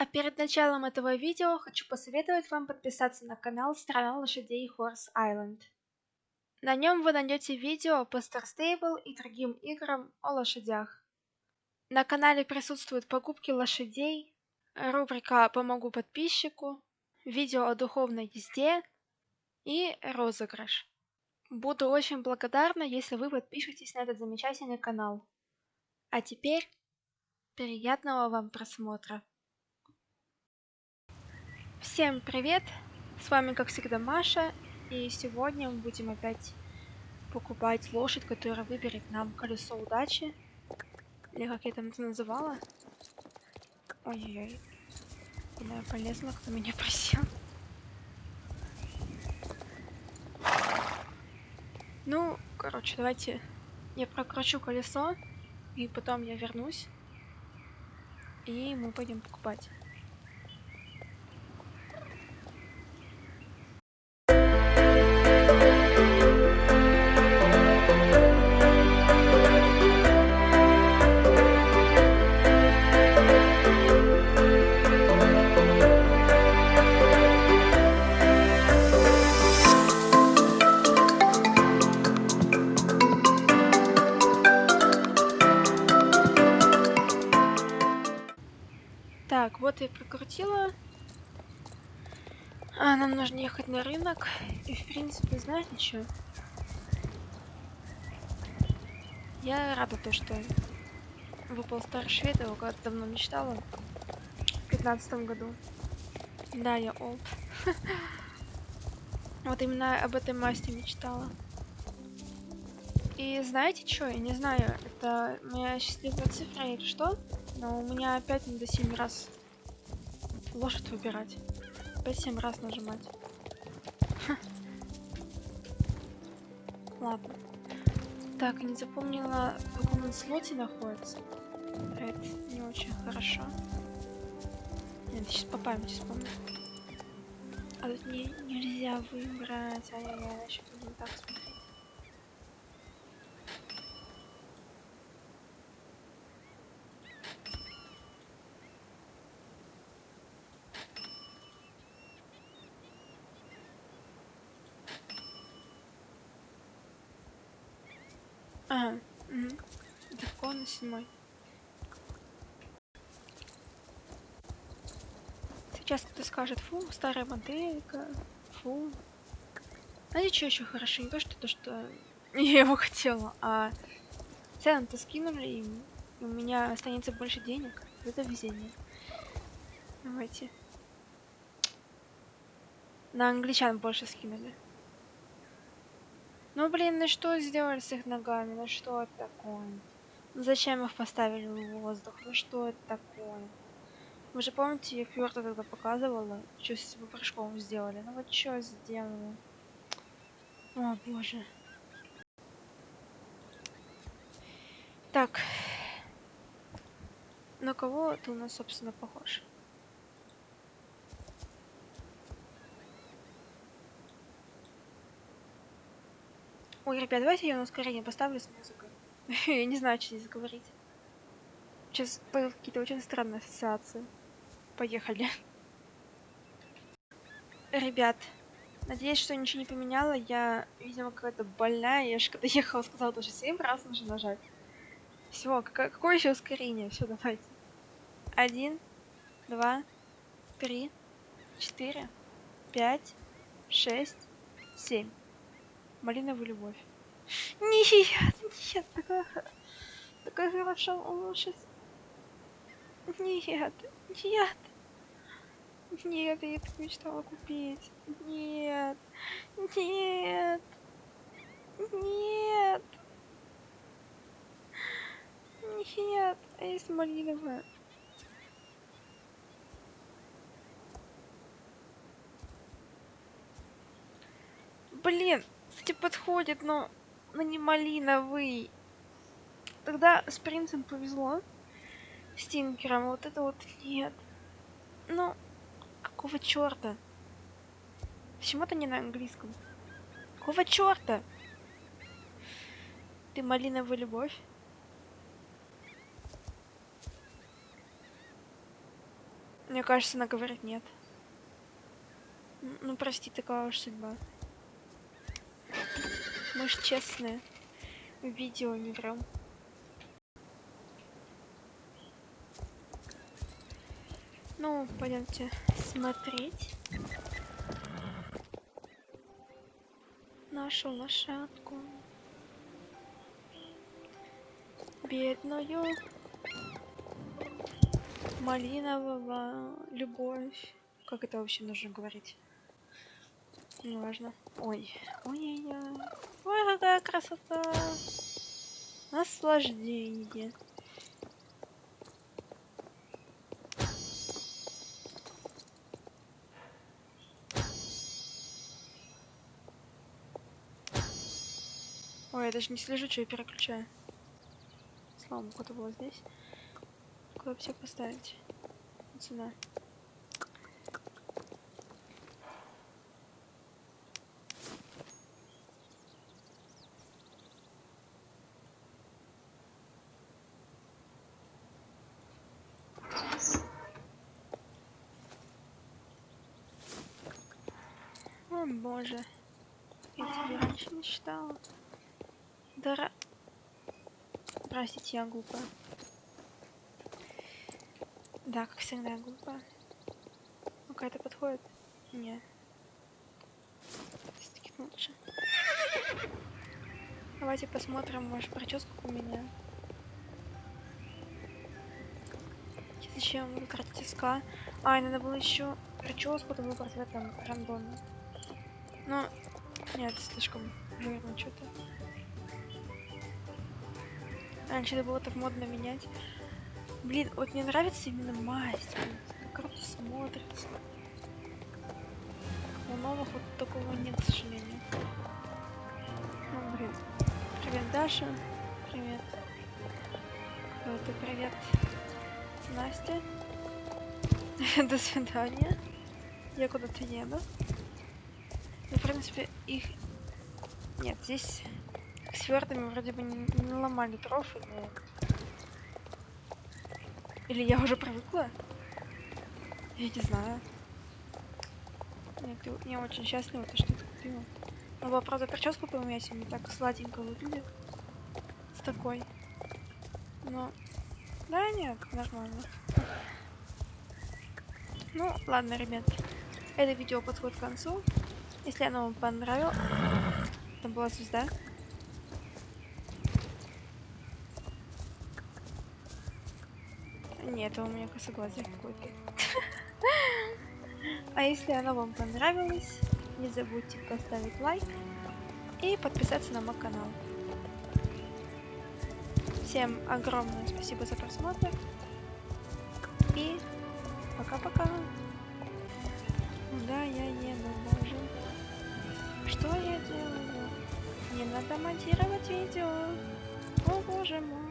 А перед началом этого видео хочу посоветовать вам подписаться на канал Страна лошадей Horse Island. На нем вы найдете видео по Star Stable и другим играм о лошадях. На канале присутствуют покупки лошадей, рубрика «Помогу подписчику», видео о духовной езде и розыгрыш. Буду очень благодарна, если вы подпишетесь на этот замечательный канал. А теперь приятного вам просмотра! Всем привет! С вами как всегда Маша, и сегодня мы будем опять покупать лошадь, которая выберет нам колесо удачи. Или как я там это называла. Ой-ой-ой. Куда я кто меня просил. Ну, короче, давайте я прокручу колесо, и потом я вернусь, и мы пойдем покупать. Я прокрутила. А, нам нужно ехать на рынок. И, в принципе, знаете что? Я рада то, что выпал Старый Швед, его когда давно мечтала. В пятнадцатом году. Да, я олд. Вот именно об этой масти мечтала. И знаете что, я не знаю, это моя счастливая цифра или что, но у меня опять надо 7 раз лошадь выбирать. Опять 7 раз нажимать. Ладно. Так, не запомнила, в каком он слоте находится. Это не очень хорошо. Нет, сейчас по памяти вспомню. А тут не, нельзя выбрать. Ай-яй-яй, еще будем так смотреть. Ага, угу. Далеко на седьмой. Сейчас кто-то скажет, фу, старая моделька, фу. Знаете, что еще хорошо? Не то, что то, что я его хотела, а цены-то скинули, и у меня останется больше денег. Это везение. Давайте. На англичан больше скинули. Ну блин, ну что сделали с их ногами? Ну что это такое? Ну зачем их поставили в воздух? Ну что это такое? Вы же помните, я Фьорта тогда показывала, что с этим прыжком сделали? Ну вот что сделали? О боже. Так. На кого ты у нас, собственно, похож? Ой, ребят, давайте я на ускорение поставлю с музыкой. я не знаю, что здесь говорить. Сейчас какие-то очень странные ассоциации. Поехали. Ребят, надеюсь, что ничего не поменяла. Я, видимо, какая-то больная. Я же когда ехала, сказала, что 7 раз нужно нажать. Все, какое еще ускорение? Все, давайте. Один, два, три, четыре, пять, шесть, семь малиновую любовь. Нет, нет, такая, такая хорошая лошадь. Нет, нет, нет, я так мечтала купить. Нет, нет, нет, нет, а есть малиновая. Блин, кстати, подходит, но, но не малиновый. Тогда с принцем повезло. С Тинкером. Вот это вот нет. Ну, какого черта? Почему-то не на английском. Какого черта? Ты малиновая любовь? Мне кажется, она говорит нет. Ну, прости, такая уж судьба. Мы ж честные. Видео не врем. Ну, пойдемте смотреть. Нашу лошадку. Бедную. Малинового любовь. Как это вообще нужно говорить? Неважно. Ой. Ой-ой-ой. Ой, какая красота. Наслаждение. Ой, я даже не слежу, что я переключаю. Слава богу, это было здесь. Куда все поставить? Вот сюда. Боже. Я тебе раньше не читала. Дара... Простите, я глупая. Да, как всегда, глупая. Ну, какая-то подходит? Не. Все-таки лучше. Давайте посмотрим вашу прическу у меня. Зачем вы тратите СК? А, и надо было еще прическу выбрать в этом рандоме. Но нет, слишком жирно что-то. Раньше это было так модно менять. Блин, вот мне нравится именно масть. Как круто смотрится. У новых вот такого нет, к сожалению. Ну, блин. Привет, Даша. Привет. Это привет, Настя. До свидания. Я куда-то еду. Ну, в принципе, их... Нет, здесь с свертами вроде бы не, не ломали дров или... Или я уже привыкла? Я не знаю. Нет, я очень счастлива, то, что ты купила. Но была, правда, прическу поменять, не так сладенько выглядит. С такой. Но... Да нет, нормально. Ну, ладно, ребят. Это видео подходит к концу. Если оно вам понравилось... Там была звезда. Нет, у меня косоглазие какой-то. А если оно вам понравилось, не забудьте поставить лайк и подписаться на мой канал. Всем огромное спасибо за просмотр. И пока-пока. Да, я еду, надо монтировать видео. О боже мой.